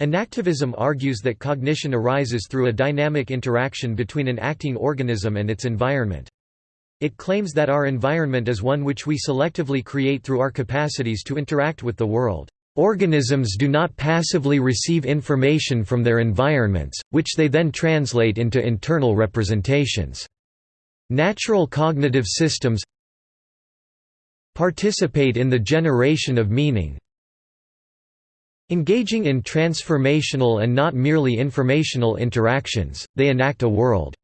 Enactivism argues that cognition arises through a dynamic interaction between an acting organism and its environment. It claims that our environment is one which we selectively create through our capacities to interact with the world. Organisms do not passively receive information from their environments, which they then translate into internal representations. Natural cognitive systems participate in the generation of meaning, Engaging in transformational and not merely informational interactions, they enact a world.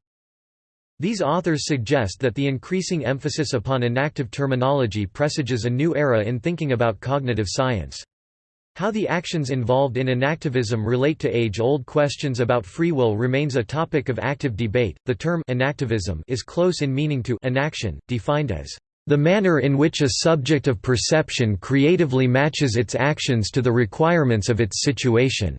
These authors suggest that the increasing emphasis upon enactive terminology presages a new era in thinking about cognitive science. How the actions involved in enactivism relate to age-old questions about free will remains a topic of active debate. The term enactivism is close in meaning to enaction, defined as the manner in which a subject of perception creatively matches its actions to the requirements of its situation.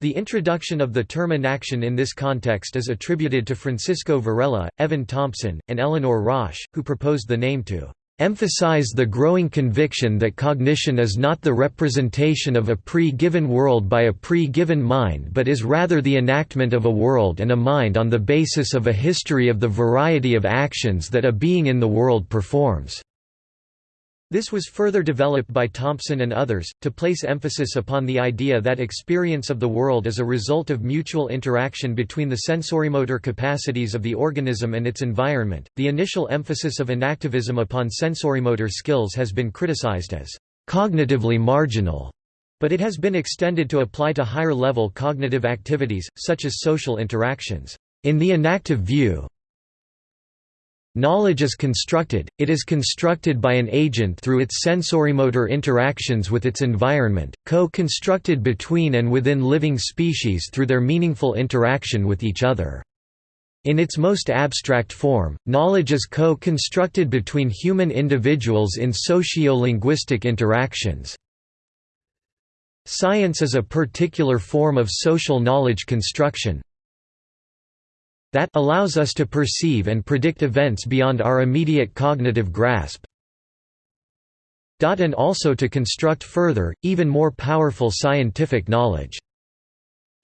The introduction of the term enaction in this context is attributed to Francisco Varela, Evan Thompson, and Eleanor Rosch, who proposed the name to emphasize the growing conviction that cognition is not the representation of a pre-given world by a pre-given mind but is rather the enactment of a world and a mind on the basis of a history of the variety of actions that a being in the world performs. This was further developed by Thompson and others, to place emphasis upon the idea that experience of the world is a result of mutual interaction between the sensorimotor capacities of the organism and its environment. The initial emphasis of enactivism upon sensorimotor skills has been criticized as cognitively marginal, but it has been extended to apply to higher level cognitive activities, such as social interactions. In the enactive view, Knowledge is constructed, it is constructed by an agent through its sensorimotor interactions with its environment, co-constructed between and within living species through their meaningful interaction with each other. In its most abstract form, knowledge is co-constructed between human individuals in socio-linguistic interactions. Science is a particular form of social knowledge construction, that allows us to perceive and predict events beyond our immediate cognitive grasp and also to construct further, even more powerful scientific knowledge.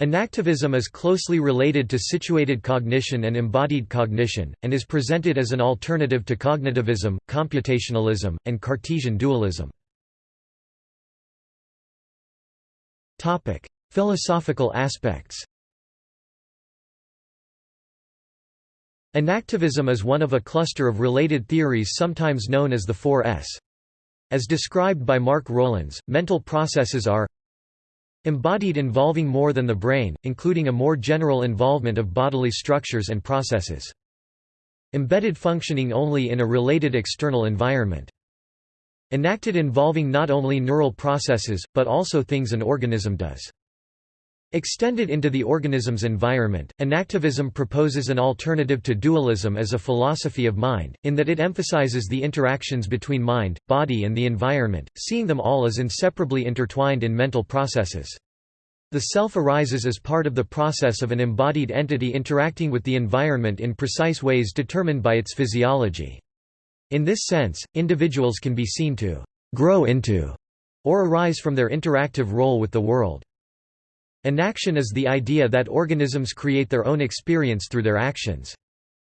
Enactivism is closely related to situated cognition and embodied cognition, and is presented as an alternative to cognitivism, computationalism, and Cartesian dualism. Philosophical aspects Enactivism is one of a cluster of related theories sometimes known as the Four S. As described by Mark Rowlands, mental processes are embodied involving more than the brain, including a more general involvement of bodily structures and processes. Embedded functioning only in a related external environment. Enacted involving not only neural processes, but also things an organism does. Extended into the organism's environment, enactivism proposes an alternative to dualism as a philosophy of mind, in that it emphasizes the interactions between mind, body and the environment, seeing them all as inseparably intertwined in mental processes. The self arises as part of the process of an embodied entity interacting with the environment in precise ways determined by its physiology. In this sense, individuals can be seen to «grow into» or arise from their interactive role with the world. Enaction is the idea that organisms create their own experience through their actions.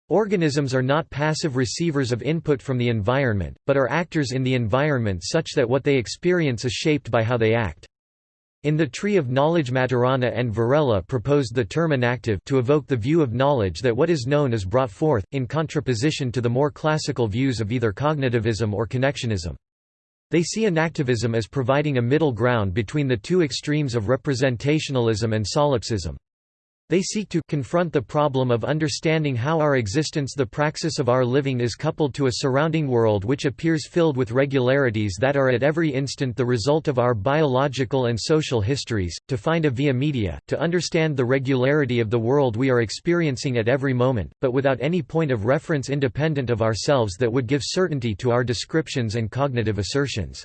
Organisms are not passive receivers of input from the environment, but are actors in the environment such that what they experience is shaped by how they act. In the Tree of Knowledge Maturana and Varela proposed the term enactive to evoke the view of knowledge that what is known is brought forth, in contraposition to the more classical views of either cognitivism or connectionism. They see enactivism as providing a middle ground between the two extremes of representationalism and solipsism. They seek to confront the problem of understanding how our existence the praxis of our living is coupled to a surrounding world which appears filled with regularities that are at every instant the result of our biological and social histories, to find a via media, to understand the regularity of the world we are experiencing at every moment, but without any point of reference independent of ourselves that would give certainty to our descriptions and cognitive assertions.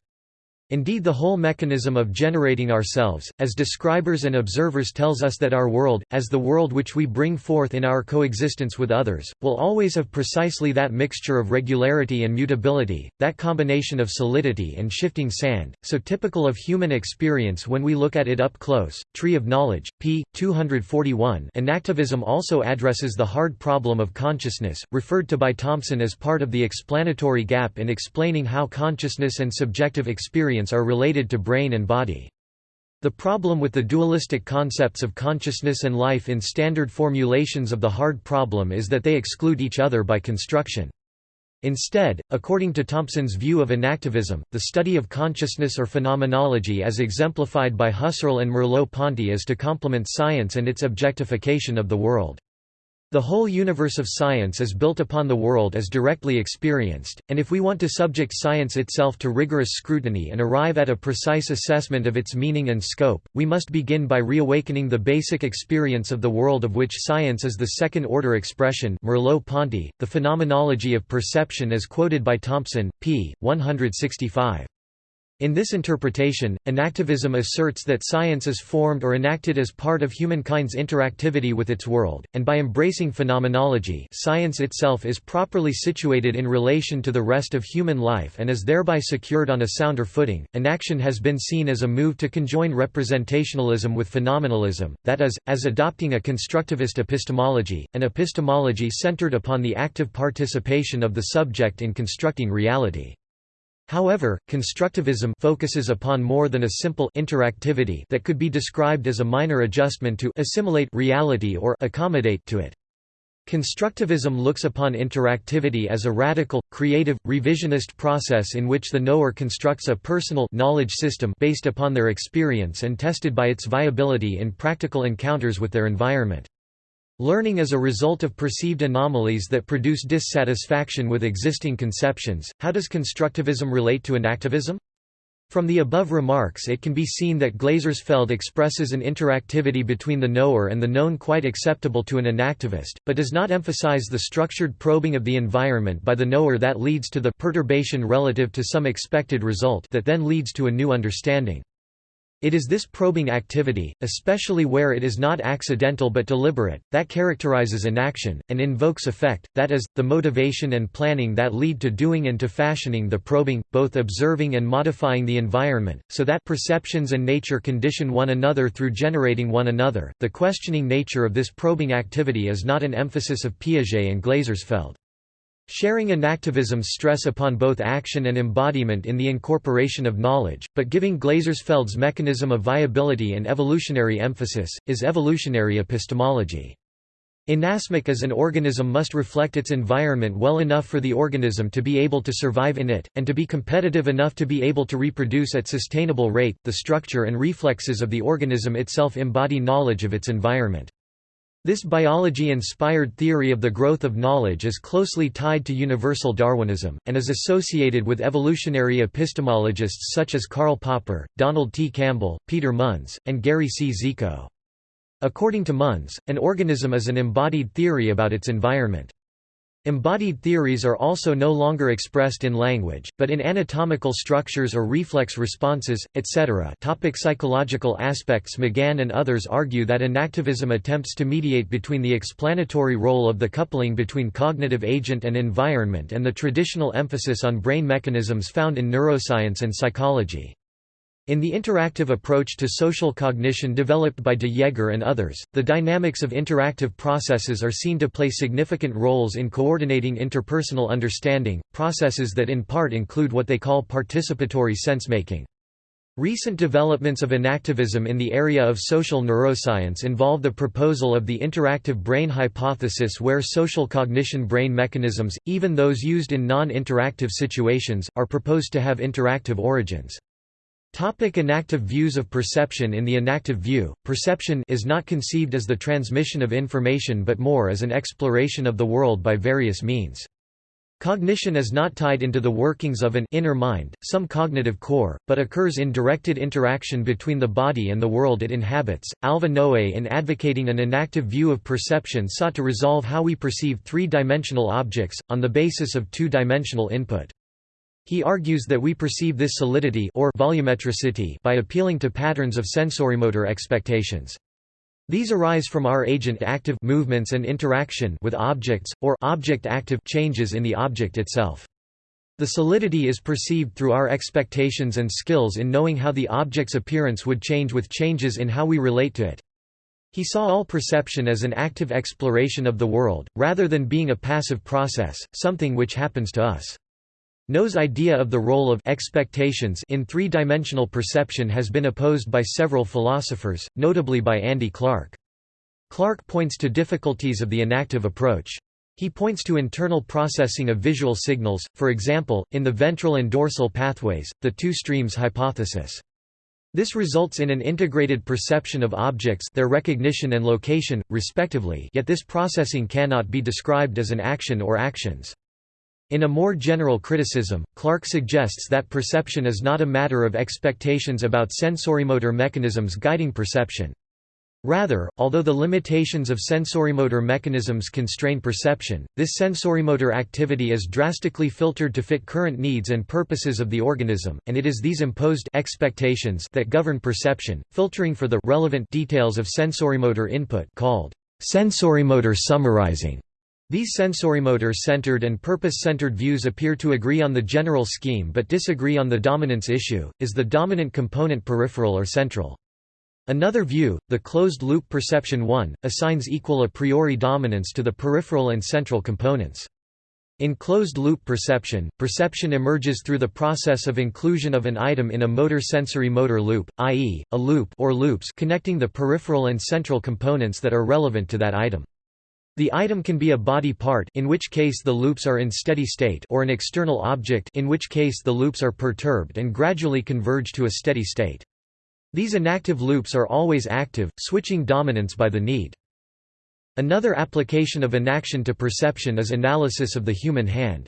Indeed the whole mechanism of generating ourselves, as describers and observers tells us that our world, as the world which we bring forth in our coexistence with others, will always have precisely that mixture of regularity and mutability, that combination of solidity and shifting sand, so typical of human experience when we look at it up close. Tree of Knowledge, p. 241 Enactivism also addresses the hard problem of consciousness, referred to by Thompson as part of the explanatory gap in explaining how consciousness and subjective experience are related to brain and body. The problem with the dualistic concepts of consciousness and life in standard formulations of the hard problem is that they exclude each other by construction. Instead, according to Thompson's view of enactivism, the study of consciousness or phenomenology as exemplified by Husserl and Merleau-Ponty is to complement science and its objectification of the world. The whole universe of science is built upon the world as directly experienced, and if we want to subject science itself to rigorous scrutiny and arrive at a precise assessment of its meaning and scope, we must begin by reawakening the basic experience of the world of which science is the second-order expression Merleau-Ponty, the phenomenology of perception as quoted by Thompson, p. 165. In this interpretation, enactivism asserts that science is formed or enacted as part of humankind's interactivity with its world, and by embracing phenomenology science itself is properly situated in relation to the rest of human life and is thereby secured on a sounder footing. Enaction has been seen as a move to conjoin representationalism with phenomenalism, that is, as adopting a constructivist epistemology, an epistemology centered upon the active participation of the subject in constructing reality. However, constructivism focuses upon more than a simple interactivity that could be described as a minor adjustment to assimilate reality or accommodate to it. Constructivism looks upon interactivity as a radical, creative, revisionist process in which the knower constructs a personal knowledge system based upon their experience and tested by its viability in practical encounters with their environment. Learning as a result of perceived anomalies that produce dissatisfaction with existing conceptions. How does constructivism relate to enactivism? From the above remarks it can be seen that Glasersfeld expresses an interactivity between the knower and the known quite acceptable to an enactivist, but does not emphasize the structured probing of the environment by the knower that leads to the perturbation relative to some expected result that then leads to a new understanding. It is this probing activity, especially where it is not accidental but deliberate, that characterizes enaction, and invokes effect, that is, the motivation and planning that lead to doing and to fashioning the probing, both observing and modifying the environment, so that perceptions and nature condition one another through generating one another. The questioning nature of this probing activity is not an emphasis of Piaget and Glasersfeld. Sharing enactivism's stress upon both action and embodiment in the incorporation of knowledge, but giving Glasersfeld's mechanism of viability and evolutionary emphasis, is evolutionary epistemology. Inasmuch as an organism must reflect its environment well enough for the organism to be able to survive in it, and to be competitive enough to be able to reproduce at sustainable rate, the structure and reflexes of the organism itself embody knowledge of its environment. This biology-inspired theory of the growth of knowledge is closely tied to universal Darwinism, and is associated with evolutionary epistemologists such as Karl Popper, Donald T. Campbell, Peter Munz, and Gary Cziko. According to Munz, an organism is an embodied theory about its environment. Embodied theories are also no longer expressed in language, but in anatomical structures or reflex responses, etc. Topic psychological aspects McGann and others argue that enactivism attempts to mediate between the explanatory role of the coupling between cognitive agent and environment and the traditional emphasis on brain mechanisms found in neuroscience and psychology. In the interactive approach to social cognition developed by de Jaegher and others, the dynamics of interactive processes are seen to play significant roles in coordinating interpersonal understanding, processes that in part include what they call participatory sensemaking. Recent developments of enactivism in the area of social neuroscience involve the proposal of the interactive brain hypothesis where social cognition brain mechanisms, even those used in non-interactive situations, are proposed to have interactive origins. Topic enactive views of perception In the enactive view, perception is not conceived as the transmission of information but more as an exploration of the world by various means. Cognition is not tied into the workings of an inner mind, some cognitive core, but occurs in directed interaction between the body and the world it inhabits. Alva Noe in advocating an enactive view of perception sought to resolve how we perceive three-dimensional objects, on the basis of two-dimensional input. He argues that we perceive this solidity or volumetricity by appealing to patterns of sensorimotor expectations. These arise from our agent-active movements and interaction with objects, or object-active changes in the object itself. The solidity is perceived through our expectations and skills in knowing how the object's appearance would change with changes in how we relate to it. He saw all perception as an active exploration of the world, rather than being a passive process, something which happens to us. Noë's idea of the role of expectations in three-dimensional perception has been opposed by several philosophers, notably by Andy Clark. Clark points to difficulties of the enactive approach. He points to internal processing of visual signals, for example, in the ventral and dorsal pathways, the two streams hypothesis. This results in an integrated perception of objects their recognition and location, respectively yet this processing cannot be described as an action or actions. In a more general criticism, Clark suggests that perception is not a matter of expectations about sensorimotor mechanisms guiding perception. Rather, although the limitations of sensorimotor mechanisms constrain perception, this sensorimotor activity is drastically filtered to fit current needs and purposes of the organism, and it is these imposed expectations that govern perception, filtering for the relevant details of sensorimotor input called sensorimotor summarizing. These sensorimotor-centered and purpose-centered views appear to agree on the general scheme but disagree on the dominance issue, is the dominant component peripheral or central? Another view, the closed-loop perception 1, assigns equal a priori dominance to the peripheral and central components. In closed-loop perception, perception emerges through the process of inclusion of an item in a motor-sensory motor loop, i.e., a loop or loops connecting the peripheral and central components that are relevant to that item. The item can be a body part in which case the loops are in steady state or an external object in which case the loops are perturbed and gradually converge to a steady state. These enactive loops are always active, switching dominance by the need. Another application of enaction to perception is analysis of the human hand.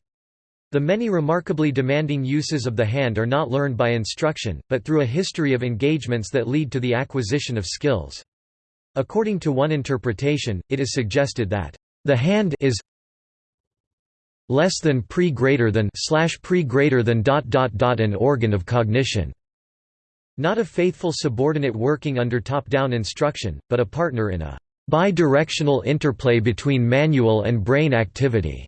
The many remarkably demanding uses of the hand are not learned by instruction, but through a history of engagements that lead to the acquisition of skills. According to one interpretation, it is suggested that the hand is less than pre greater than slash pre greater than dot dot dot an organ of cognition. Not a faithful subordinate working under top-down instruction, but a partner in a bi-directional interplay between manual and brain activity,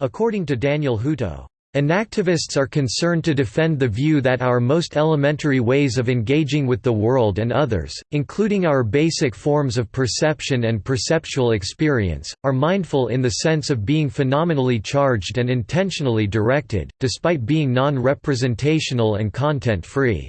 according to Daniel Hutto. Enactivists are concerned to defend the view that our most elementary ways of engaging with the world and others, including our basic forms of perception and perceptual experience, are mindful in the sense of being phenomenally charged and intentionally directed, despite being non-representational and content-free.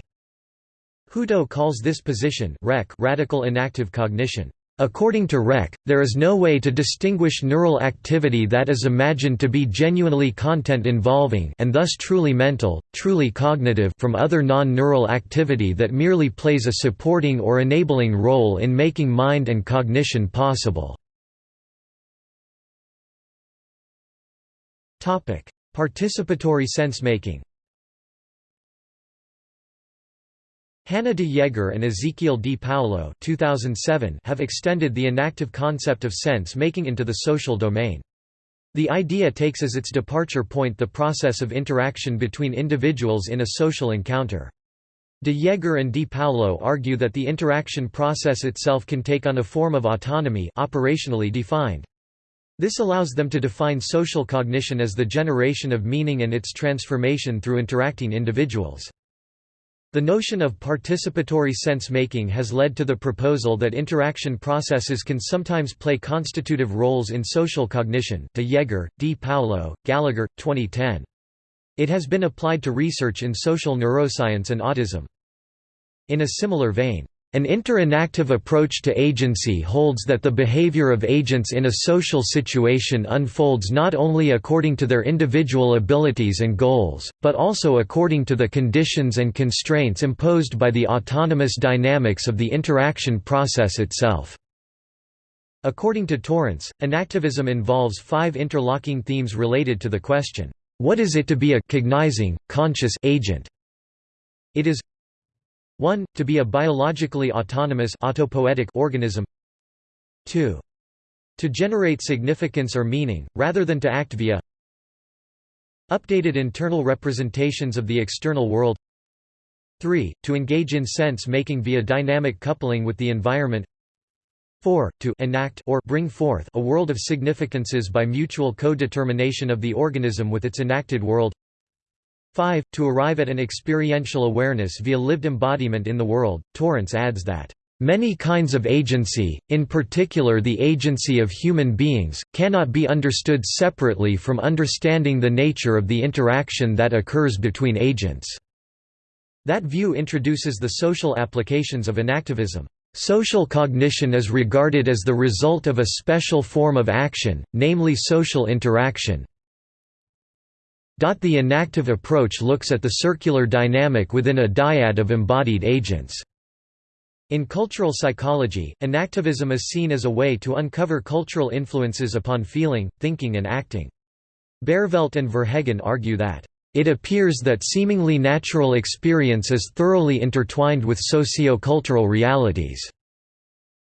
Hutto calls this position radical enactive cognition. According to Reck, there is no way to distinguish neural activity that is imagined to be genuinely content-involving and thus truly mental, truly cognitive from other non-neural activity that merely plays a supporting or enabling role in making mind and cognition possible. Participatory sense-making Hanne de Jaegher and Ezequiel Di Paolo 2007 have extended the enactive concept of sense-making into the social domain. The idea takes as its departure point the process of interaction between individuals in a social encounter. De Jaegher and Di Paolo argue that the interaction process itself can take on a form of autonomy operationally defined. This allows them to define social cognition as the generation of meaning and its transformation through interacting individuals. The notion of participatory sense-making has led to the proposal that interaction processes can sometimes play constitutive roles in social cognition de Jaegher, Di Paolo, Gallagher, 2010. It has been applied to research in social neuroscience and autism. In a similar vein, an interinactive approach to agency holds that the behavior of agents in a social situation unfolds not only according to their individual abilities and goals, but also according to the conditions and constraints imposed by the autonomous dynamics of the interaction process itself. According to Torrance, enactivism involves five interlocking themes related to the question, what is it to be a cognizing, conscious agent? It is 1. To be a biologically autonomous autopoietic organism 2. To generate significance or meaning, rather than to act via Updated internal representations of the external world 3. To engage in sense-making via dynamic coupling with the environment 4. To enact or bring forth a world of significances by mutual co-determination of the organism with its enacted world 5. To arrive at an experiential awareness via lived embodiment in the world. Torrance adds that Many kinds of agency, in particular the agency of human beings, cannot be understood separately from understanding the nature of the interaction that occurs between agents. That view introduces the social applications of enactivism. Social cognition is regarded as the result of a special form of action, namely social interaction. The enactive approach looks at the circular dynamic within a dyad of embodied agents. In cultural psychology, enactivism is seen as a way to uncover cultural influences upon feeling, thinking and acting. Baerveldt and Verheggen argue that it appears that seemingly natural experience is thoroughly intertwined with socio-cultural realities.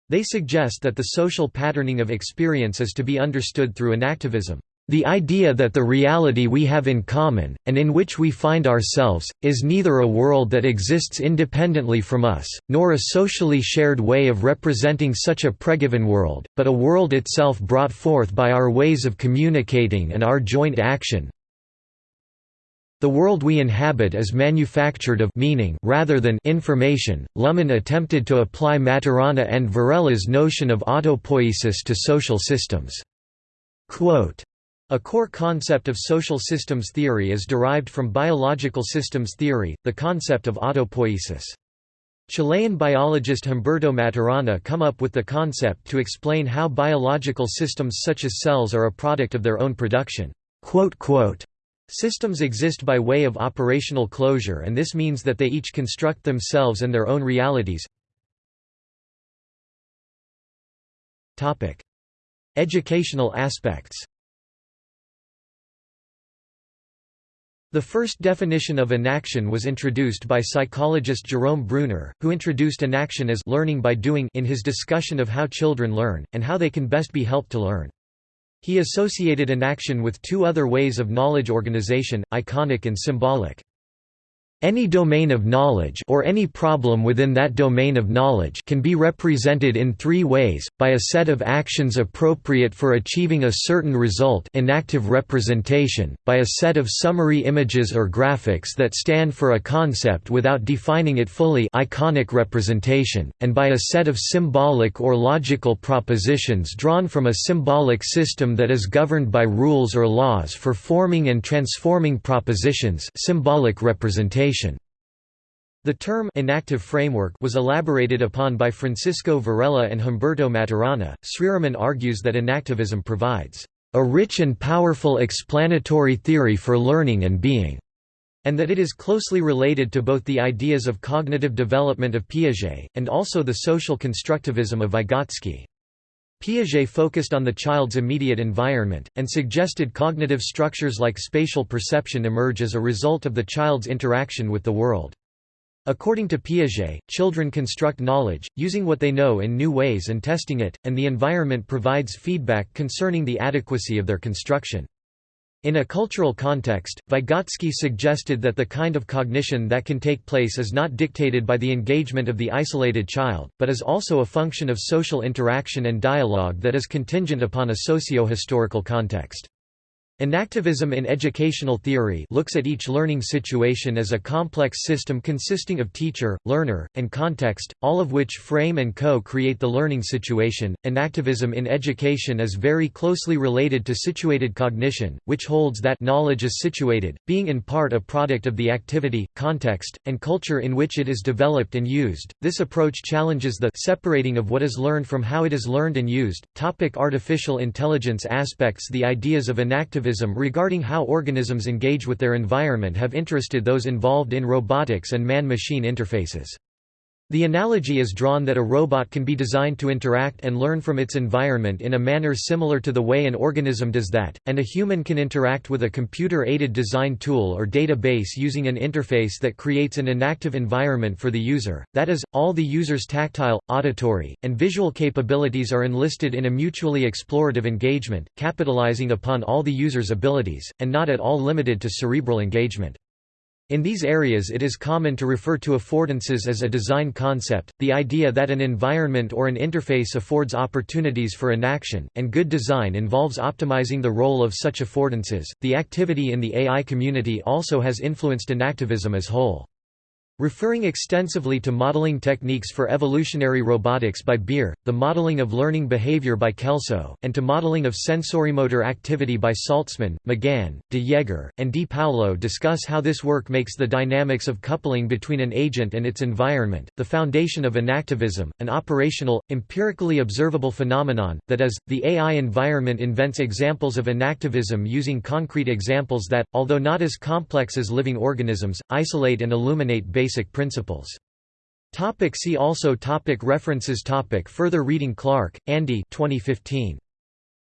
They suggest that the social patterning of experience is to be understood through enactivism. The idea that the reality we have in common, and in which we find ourselves, is neither a world that exists independently from us, nor a socially shared way of representing such a pregiven world, but a world itself brought forth by our ways of communicating and our joint action, the world we inhabit is manufactured of meaning rather than information. Luhmann attempted to apply Maturana and Varela's notion of autopoiesis to social systems. Quote, a core concept of social systems theory is derived from biological systems theory, the concept of autopoiesis. Chilean biologist Humberto Maturana come up with the concept to explain how biological systems such as cells are a product of their own production. Systems exist by way of operational closure and this means that they each construct themselves and their own realities. Educational aspects The first definition of enaction was introduced by psychologist Jerome Bruner, who introduced enaction as learning by doing in his discussion of how children learn, and how they can best be helped to learn. He associated enaction with two other ways of knowledge organization, iconic and symbolic. Any domain of knowledge or any problem within that domain of knowledge can be represented in three ways, by a set of actions appropriate for achieving a certain result enactive representation, by a set of summary images or graphics that stand for a concept without defining it fully iconic representation, and by a set of symbolic or logical propositions drawn from a symbolic system that is governed by rules or laws for forming and transforming propositions symbolic representation the term enactive framework was elaborated upon by Francisco Varela and Humberto Maturana. Sriraman argues that enactivism provides a rich and powerful explanatory theory for learning and being, and that it is closely related to both the ideas of cognitive development of Piaget, and also the social constructivism of Vygotsky. Piaget focused on the child's immediate environment, and suggested cognitive structures like spatial perception emerge as a result of the child's interaction with the world. According to Piaget, children construct knowledge, using what they know in new ways and testing it, and the environment provides feedback concerning the adequacy of their construction. In a cultural context, Vygotsky suggested that the kind of cognition that can take place is not dictated by the engagement of the isolated child, but is also a function of social interaction and dialogue that is contingent upon a socio-historical context. Enactivism in educational theory looks at each learning situation as a complex system consisting of teacher, learner, and context, all of which frame and co-create the learning situation. Enactivism in education is very closely related to situated cognition, which holds that knowledge is situated, being in part a product of the activity, context, and culture in which it is developed and used. This approach challenges the separating of what is learned from how it is learned and used. Topic artificial intelligence aspects The ideas of enactivism regarding how organisms engage with their environment have interested those involved in robotics and man-machine interfaces. The analogy is drawn that a robot can be designed to interact and learn from its environment in a manner similar to the way an organism does that, and a human can interact with a computer-aided design tool or database using an interface that creates an enactive environment for the user, that is, all the user's tactile, auditory, and visual capabilities are enlisted in a mutually explorative engagement, capitalizing upon all the user's abilities, and not at all limited to cerebral engagement. In these areas it is common to refer to affordances as a design concept, the idea that an environment or an interface affords opportunities for enaction, and good design involves optimizing the role of such affordances. The activity in the AI community also has influenced enactivism as whole. Referring extensively to modeling techniques for evolutionary robotics by Beer, the modeling of learning behavior by Kelso, and to modeling of sensorimotor activity by Saltzman, McGann, de Jaegher, and Di Paolo discuss how this work makes the dynamics of coupling between an agent and its environment, the foundation of enactivism, an operational, empirically observable phenomenon, that is, the AI environment invents examples of enactivism using concrete examples that, although not as complex as living organisms, isolate and illuminate principles. Topic see also topic References topic Further reading Clark, Andy 2015.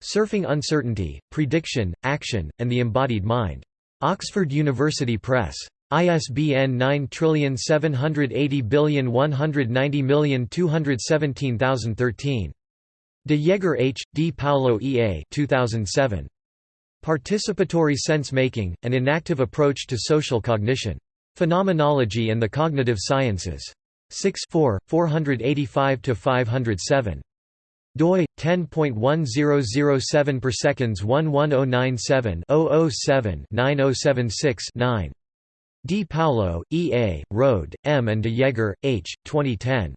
Surfing Uncertainty, Prediction, Action, and the Embodied Mind. Oxford University Press. ISBN 9780190217013. De Jaegher H. Di Paolo E. A. 2007. Participatory Sense Making, An Enactive Approach to Social Cognition. Phenomenology and the Cognitive Sciences. 6 4, 485–507. doi 10.1007 per seconds 11097 007 9076 9 Di Paolo, E. A., Rohde, M. and de Jaegher, H. 2010.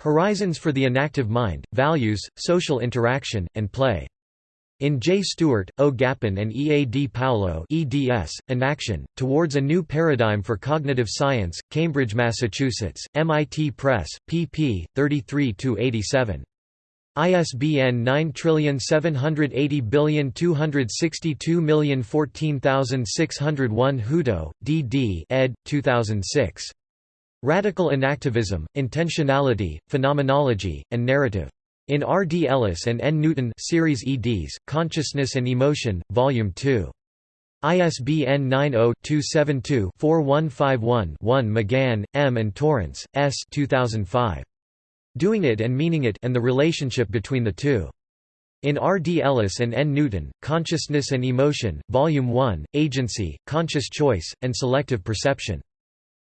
Horizons for the Enactive Mind, Values, Social Interaction, and Play. In J. Stewart, O. Gapenne and E. A. Di Paolo eds, Enaction, Towards a New Paradigm for Cognitive Science, Cambridge, Massachusetts, MIT Press, pp. 33–87. ISBN 9780262014601 Hutto, D. D. ed. 2006. Radical Enactivism, Intentionality, Phenomenology, and Narrative. In R. D. Ellis and N. Newton series eds, Consciousness and Emotion, Volume 2. ISBN 90-272-4151-1 McGann, M. and Torrance, S. 2005. Doing It and Meaning It and the Relationship Between the Two. In R. D. Ellis and N. Newton, Consciousness and Emotion, Volume 1, Agency, Conscious Choice, and Selective Perception.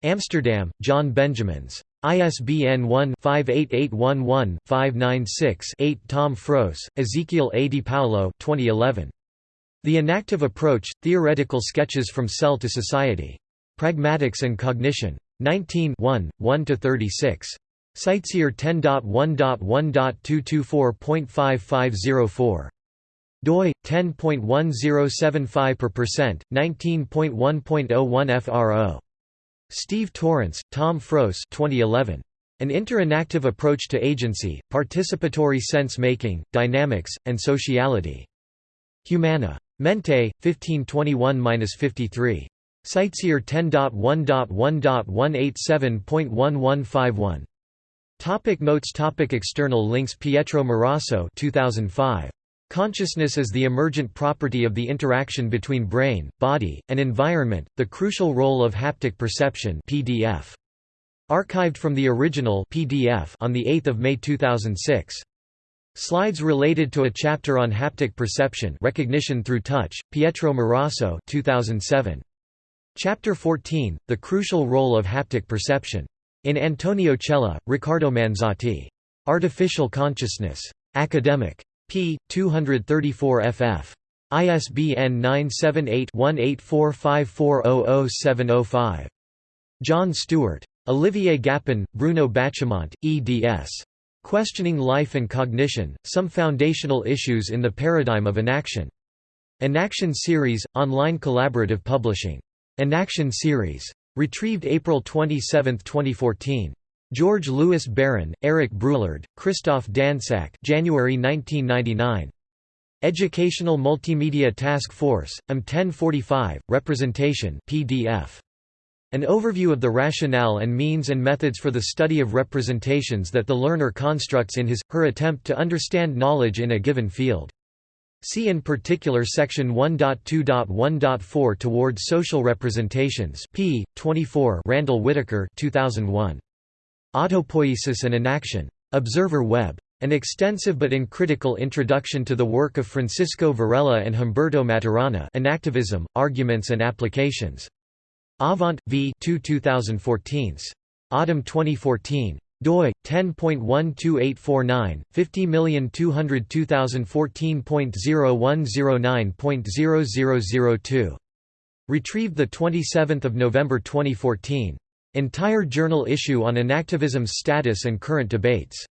Amsterdam, John Benjamins. ISBN 1-58811-596-8 Tom Froese, Ezequiel A. Di Paolo 2011. The Enactive Approach, Theoretical Sketches from Cell to Society. Pragmatics and Cognition. 19 1–36. CiteSeer 10.1.1.224.5504. doi 10.1075 per percent 19.1.01 FRO Steve Torrance, Tom Froese 2011. An Interactive Approach to Agency, Participatory Sense-Making, Dynamics, and Sociality. Humana. Mente, 1521–53. CiteSeer 10.1.1.187.1151. Topic Notes Topic External links Pietro Morasso 2005. Consciousness is the emergent property of the interaction between brain, body, and environment, the crucial role of haptic perception PDF. Archived from the original PDF on 8 May 2006. Slides related to a chapter on haptic perception recognition through touch, Pietro Morasso 2007. Chapter 14, The Crucial Role of Haptic Perception. In Antonio Chella, Riccardo Manzotti. Artificial Consciousness. Academic p. 234 ff. ISBN 978-1845400705. John Stewart. Olivier Gapenne, Bruno Bachimont, eds. Questioning Life and Cognition, Some Foundational Issues in the Paradigm of Enaction. Enaction Series, Online Collaborative Publishing. Enaction Series. Retrieved April 27, 2014. George Louis Barron, Eric Bruillard, Christoph Dansac January 1999. Educational Multimedia Task Force, M 1045, Representation PDF. An overview of the rationale and means and methods for the study of representations that the learner constructs in his, her attempt to understand knowledge in a given field. See in particular section 1.2.1.4 Toward Social Representations p. 24 Randall Whittaker 2001. Autopoiesis and Enaction. Observer Web. An extensive but uncritical introduction to the work of Francisco Varela and Humberto Maturana Enactivism, Arguments and Applications. Avant, v 2 2014. Autumn 2014 doi 10.12849 502014.0109.0002 retrieved the 27th of November 2014 entire journal issue on enactivism's status and current debates